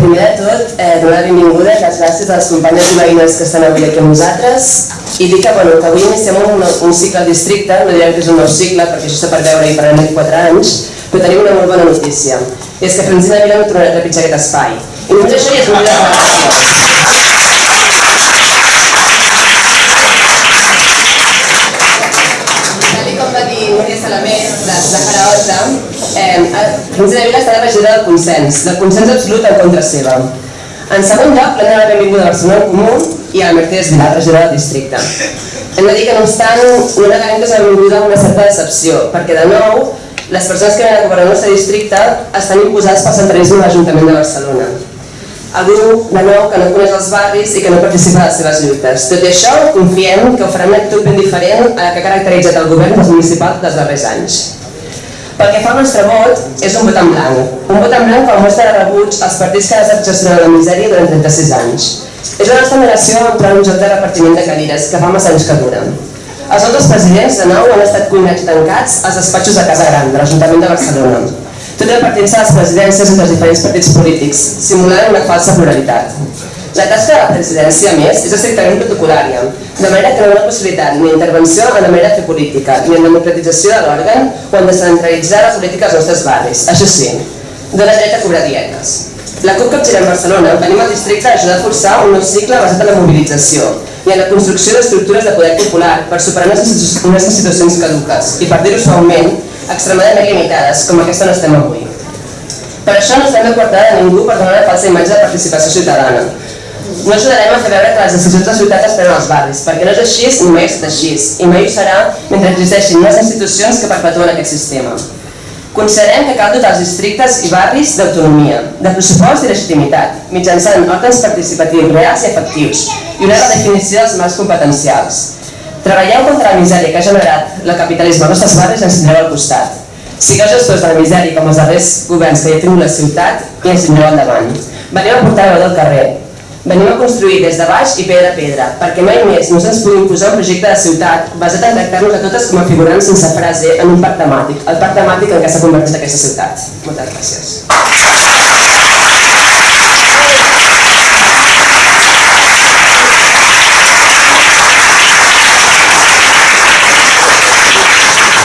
primer de tot, eh, donar la benvinguda i les gràcies a les companyes i veïnes que estan avui aquí amb nosaltres i dir que, bueno, que avui iniciem un, un cicle al districte, no direm que és un nou cicle perquè això està per veure i per anar 4 anys, però tenim una molt bona notícia. I és que Francina Vila no tornarà a trepitjar aquest espai. I només això ja és una gràcia. De, de Jaraota, eh, Francina Vila està regidora del consens, del consens absolut en contra seva. En segon lloc, de la benvinguda a Barcelona en Comú i a Mercedes Vilar, regidora del districte. Hem de dir que, no obstant, no negarem que s'ha benvinguda amb una certa decepció, perquè, de nou, les persones que venen a governar el nostre districte estan imposades pel centralisme de l'Ajuntament de Barcelona. Algú, de nou, que no coneix els barris i que no participa de les seves lluites. Tot i això, confiem que ho farà una actitud ben diferent a la que ha caracteritzat el govern dels municipals dels darrers anys. Pel que fa al nostre vot, és un vot en blanc. Un vot en blanc a mostra de rebuig als partits que han estat gestionant la misèria durant 36 anys. És la nostra generació entrar en un joc de repartiment de cadires que fa massa anys que dura. Els altres presidents, de nou, han estat cuinats tancats als despatxos de Casa Gran, de l'Ajuntament de Barcelona, tot repartint-se a les presidències entre els diferents partits polítics, simulant una falsa pluralitat. La tasca de la presidència, a més, és estrictament protocolària, de manera que no hi ha possibilitat ni d'intervenció en la manera de fer política, ni en democratització de l'òrgan o en descentralitzar la política als nostres barris. Això sí, dona dret a cobrar dietes. La CUP Capgirem Barcelona venim al districte a ajudar a forçar un nou cicle basat en la mobilització i en la construcció d'estructures de poder popular per superar unes institucions caduques i, per dir-ho suaument, extremadament limitades, com aquesta on estem avui. Per això no estem de coartada de ningú per donar una falsa imatge de participació ciutadana. No ajudarem a fer veure que les decisions de ciutat es prenen als barris, perquè no és així ni mai ha així, i mai ho serà mentre existeixin unes institucions que perpetuen aquest sistema. Considerem que cal dotar els districtes i barris d'autonomia, de pressupost i legitimitat, mitjançant òrgans participatius reals i efectius i una redefinició dels mals competencials. Treballeu contra la misèria que ha generat el capitalisme als nostres barris i ens tindreu al costat. Sigueu gestors de la misèria com els darrers governs que hi ha tingut la ciutat i ens tindreu al davant. Venim a portar veu del carrer. Venim a construir des de baix i pedra a pedra, perquè mai més no se'ns pugui imposar un projecte de ciutat basat en tractar-nos a totes com a figurants sense frase en un parc temàtic, el parc temàtic en què s'ha convertit aquesta ciutat. Moltes gràcies.